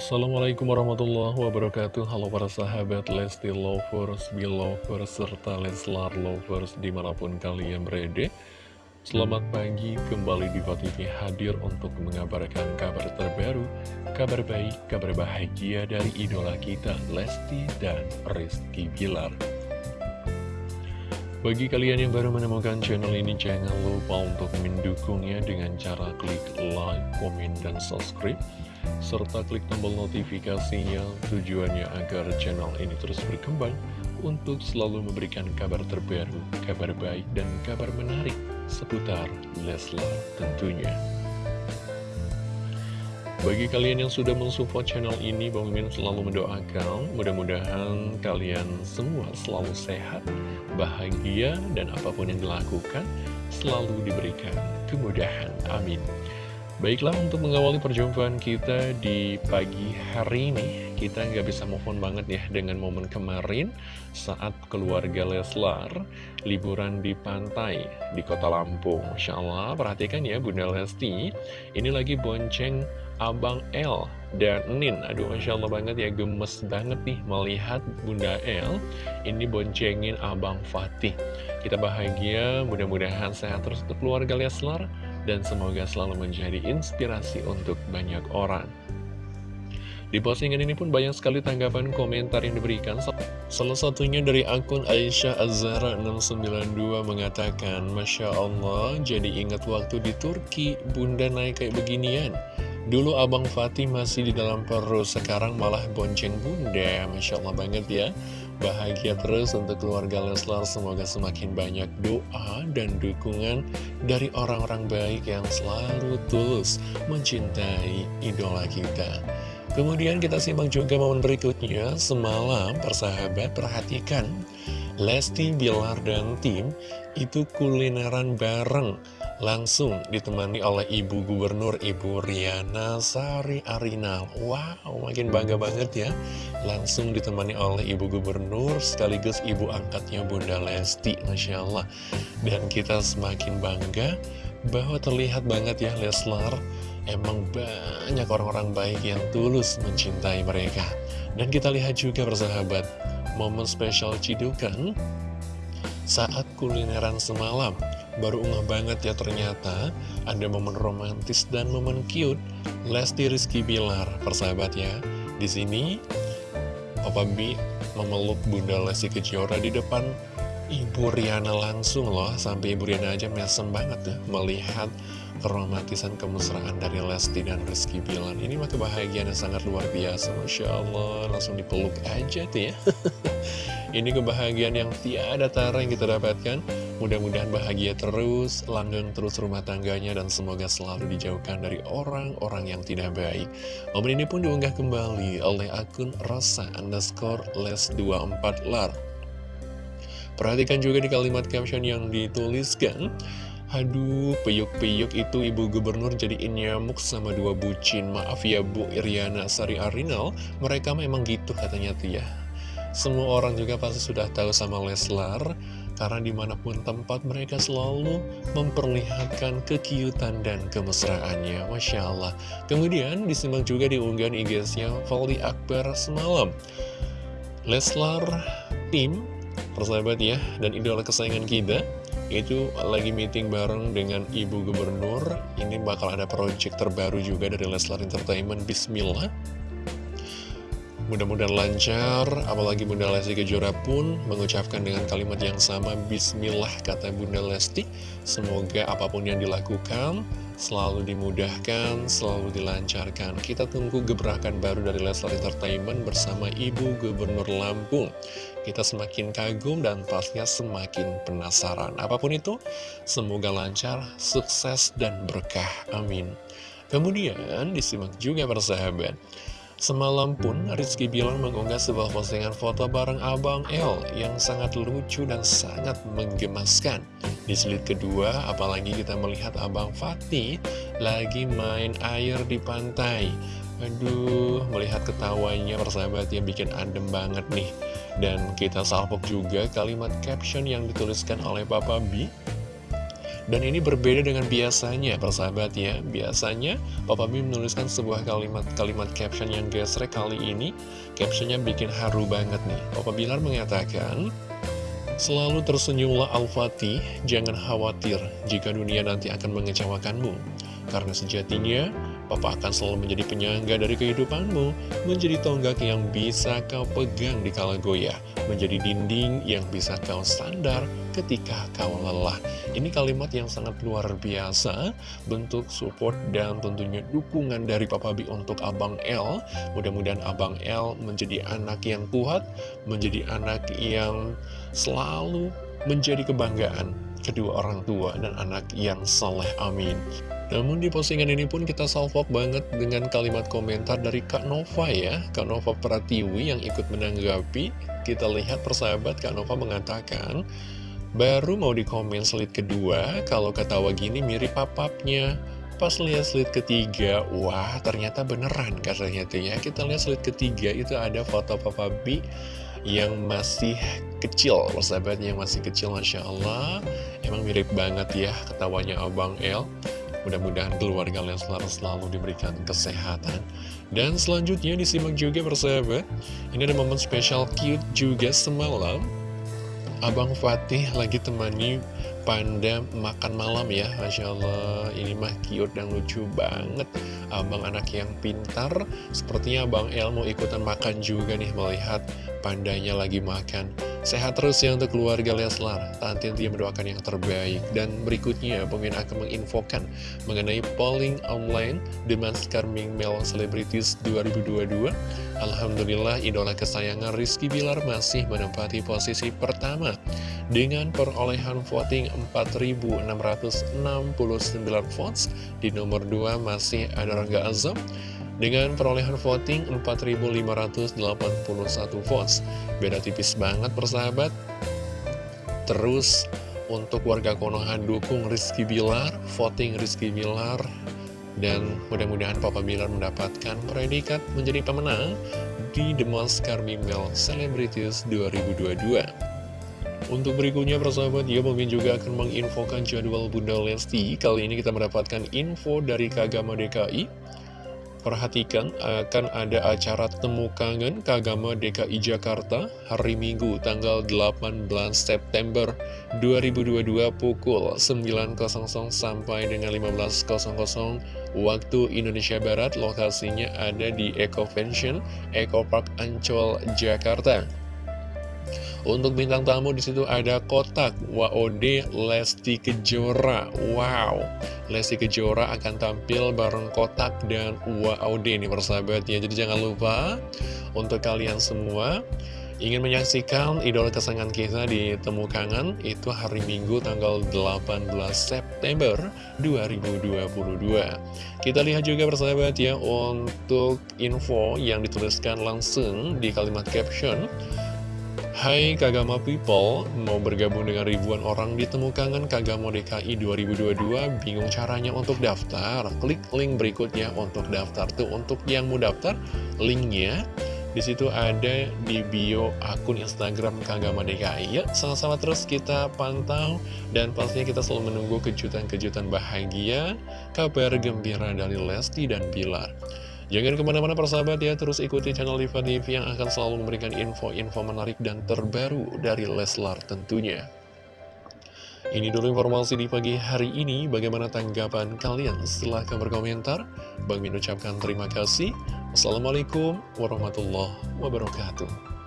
Assalamualaikum warahmatullahi wabarakatuh. Halo para sahabat Lesti Lovers, Belovers, serta Leslar Lovers di mana pun kalian berada. Selamat pagi, kembali di TV hadir untuk mengabarkan kabar terbaru Kabar baik, kabar bahagia dari idola kita Lesti dan Rizky Bilar. Bagi kalian yang baru menemukan channel ini, jangan lupa untuk mendukungnya dengan cara klik like, komen, dan subscribe serta klik tombol notifikasinya tujuannya agar channel ini terus berkembang untuk selalu memberikan kabar terbaru, kabar baik, dan kabar menarik seputar Leslar tentunya. Bagi kalian yang sudah mensupport channel ini, Bang Mimin selalu mendoakan mudah-mudahan kalian semua selalu sehat, bahagia, dan apa pun yang dilakukan selalu diberikan kemudahan. Amin. Baiklah untuk mengawali perjumpaan kita di pagi hari ini Kita nggak bisa move on banget ya dengan momen kemarin Saat keluarga Leslar liburan di pantai di kota Lampung. Masya Allah perhatikan ya Bunda Lesti. Ini lagi bonceng Abang L dan Nin. Aduh Masya Allah banget ya gemes banget nih melihat Bunda L Ini boncengin Abang Fatih. Kita bahagia mudah-mudahan sehat terus untuk keluarga Leslar dan semoga selalu menjadi inspirasi untuk banyak orang. Di postingan ini pun banyak sekali tanggapan komentar yang diberikan. Salah satunya dari akun Aisyah Azhara 692 mengatakan, Masya Allah, jadi ingat waktu di Turki, bunda naik kayak beginian. Dulu Abang Fatih masih di dalam perut, sekarang malah bonceng bunda. Masya Allah banget ya. Bahagia terus untuk keluarga Leslar, semoga semakin banyak doa dan dukungan dari orang-orang baik yang selalu tulus mencintai idola kita. Kemudian kita simak juga momen berikutnya, semalam persahabat perhatikan, Lesti, Bilar, dan tim itu kulineran bareng langsung ditemani oleh Ibu Gubernur Ibu Riana Sari Arinal. Wow, makin bangga banget ya. Langsung ditemani oleh Ibu Gubernur sekaligus Ibu angkatnya Bunda Lesti, Masya Allah. Dan kita semakin bangga bahwa terlihat banget ya Leslar, emang banyak orang-orang baik yang tulus mencintai mereka. Dan kita lihat juga bersahabat, momen spesial Cidukan saat kulineran semalam Baru unggah banget ya ternyata. Ada momen romantis dan momen cute. Lesti Rizky Bilar, persahabat ya. Di sini Papa B memeluk Bunda Lesti Kejora di depan Ibu Riana langsung loh. Sampai Ibu Riana aja mesem banget ya Melihat keromantisan kemesraan dari Lesti dan Rizky Bilar. Ini mah kebahagiaan yang sangat luar biasa Masya Allah. Langsung dipeluk aja tuh ya. Ini kebahagiaan yang tiada tara yang kita dapatkan Mudah-mudahan bahagia terus, langgeng terus rumah tangganya, dan semoga selalu dijauhkan dari orang-orang yang tidak baik. Momen ini pun diunggah kembali oleh akun rasa underscore les24 lar. Perhatikan juga di kalimat caption yang dituliskan, Aduh, peyuk-peyuk itu ibu gubernur jadi nyamuk sama dua bucin. Maaf ya Bu Iriana Sari Arinal, mereka memang gitu katanya Tia. Semua orang juga pasti sudah tahu sama Leslar, karena di mana pun tempat mereka selalu memperlihatkan kekiutan dan kemesraannya. Masya Allah. Kemudian disimak juga di unggahan IG-nya Valdi Akbar semalam. Leslar tim persahabat ya dan idola kesayangan kita itu lagi meeting bareng dengan Ibu Gubernur. Ini bakal ada project terbaru juga dari Leslar Entertainment. Bismillah Mudah-mudahan lancar, apalagi Bunda Lesti Kejora pun mengucapkan dengan kalimat yang sama Bismillah kata Bunda Lesti. Semoga apa pun yang dilakukan selalu dimudahkan, selalu dilancarkan. Kita tunggu gebrakan baru dari Leslar Entertainment bersama Ibu Gubernur Lampung. Kita semakin kagum dan pastinya semakin penasaran. Apa pun itu, semoga lancar, sukses, dan berkah. Amin. Kemudian disimak juga persahabat Semalam pun Rizky Bilar mengunggah sebuah postingan foto bareng Abang L yang sangat lucu dan sangat menggemaskan. Di slide kedua, apalagi kita melihat Abang Fatih lagi main air di pantai. Aduh, melihat ketawanya persahabatnya bikin adem banget nih. Dan kita salpok juga kalimat caption yang dituliskan oleh Papa B Dan ini berbeda dengan biasanya, persahabat ya. Biasanya, Papa B menuliskan sebuah kalimat-kalimat caption yang gesrek kali ini. Captionnya bikin haru banget nih. Papa Bilar mengatakan, Selalu tersenyumlah Al-Fatih, jangan khawatir jika dunia nanti akan mengecewakanmu. Karena sejatinya, Papa akan selalu menjadi penyangga dari kehidupanmu, menjadi tonggak yang bisa kau pegang di kala goyah, menjadi dinding yang bisa kau sandar ketika kau lelah. Ini kalimat yang sangat luar biasa, bentuk support dan tentunya dukungan dari Papa B untuk Abang L. Mudah-mudahan Abang L menjadi anak yang kuat, menjadi anak yang selalu menjadi kebanggaan kedua orang tua dan anak yang soleh. Amin. Namun di postingan ini pun kita salvok banget dengan kalimat komentar dari Kak Nova ya. Kak Nova Pratiwi yang ikut menanggapi. Kita lihat persahabat Kak Nova mengatakan Baru mau di komen slide kedua Kalau ketawa gini mirip papapnya. Pas lihat slide ketiga Wah ternyata beneran katanya tuh ya. Kita lihat slide ketiga itu ada foto Papa B Yang masih kecil Persahabatnya yang masih kecil Masya Allah. Emang mirip banget ya ketawanya Abang El Mudah-mudahan keluarga Leslar selalu diberikan kesehatan. Dan selanjutnya disimak juga persahabat, ini ada momen spesial cute juga semalam. Abang Fatih lagi temani Panda makan malam ya Masya Allah ini mah cute dan lucu banget Abang anak yang pintar Sepertinya Abang El mau ikutan makan juga nih Melihat pandanya lagi makan Sehat terus ya untuk keluarga Leslar. Tanti dia mendoakan yang terbaik. Dan berikutnya, pemimpin akan menginfokan mengenai polling online The Maskar Ming Mel Celebrities 2022. Alhamdulillah, idola kesayangan Rizky Bilar masih menempati posisi pertama dengan perolehan voting 4.669 votes. Di nomor 2 masih ada Rangga Azam dengan perolehan voting 4.581 votes. Beda tipis banget persahabat. Terus untuk warga Konoha dukung Rizky Bilar, voting Rizky Bilar. Dan mudah-mudahan Papa Bilar mendapatkan predikat menjadi pemenang di The Most Female Celebrities 2022. Untuk berikutnya persahabat, ya mungkin juga akan menginfokan jadwal Bunda Lesti. Kali ini kita mendapatkan info dari Kagama DKI Perhatikan akan ada acara Temu Kangen Kagama DKI Jakarta hari Minggu tanggal 18 September 2022 pukul 9.00 sampai dengan 15.00 waktu Indonesia Barat. Lokasinya ada di Eco Convention Eco Park Ancol, Jakarta. Untuk bintang tamu di situ ada Kotak, WOD, Lesti Kejora. Wow, Lesti Kejora akan tampil bareng Kotak dan WOD nih persahabatnya. Jadi jangan lupa untuk kalian semua ingin menyaksikan idola kesayangan kita di Temu Kangen itu hari Minggu tanggal 18 September 2022. Kita lihat juga persahabat ya untuk info yang dituliskan langsung di kalimat caption. Hai Kagama People, mau bergabung dengan ribuan orang di Temukangan Kagama DKI 2022, bingung caranya untuk daftar? Klik link berikutnya untuk daftar. Tuh, untuk yang mau daftar, linknya di situ ada di bio akun Instagram Kagama DKI. Ya, sama-sama terus kita pantau dan pastinya kita selalu menunggu kejutan-kejutan bahagia, kabar gembira dari Lesti dan Bilar. Jangan ke mana-mana persahabat ya, terus ikuti channel Diva TV yang akan selalu memberikan info-info menarik dan terbaru dari Leslar tentunya. Ini dulu informasi di pagi hari ini, bagaimana tanggapan kalian? Silahkan berkomentar. Bang Min ucapkan terima kasih. Wassalamualaikum warahmatullahi wabarakatuh.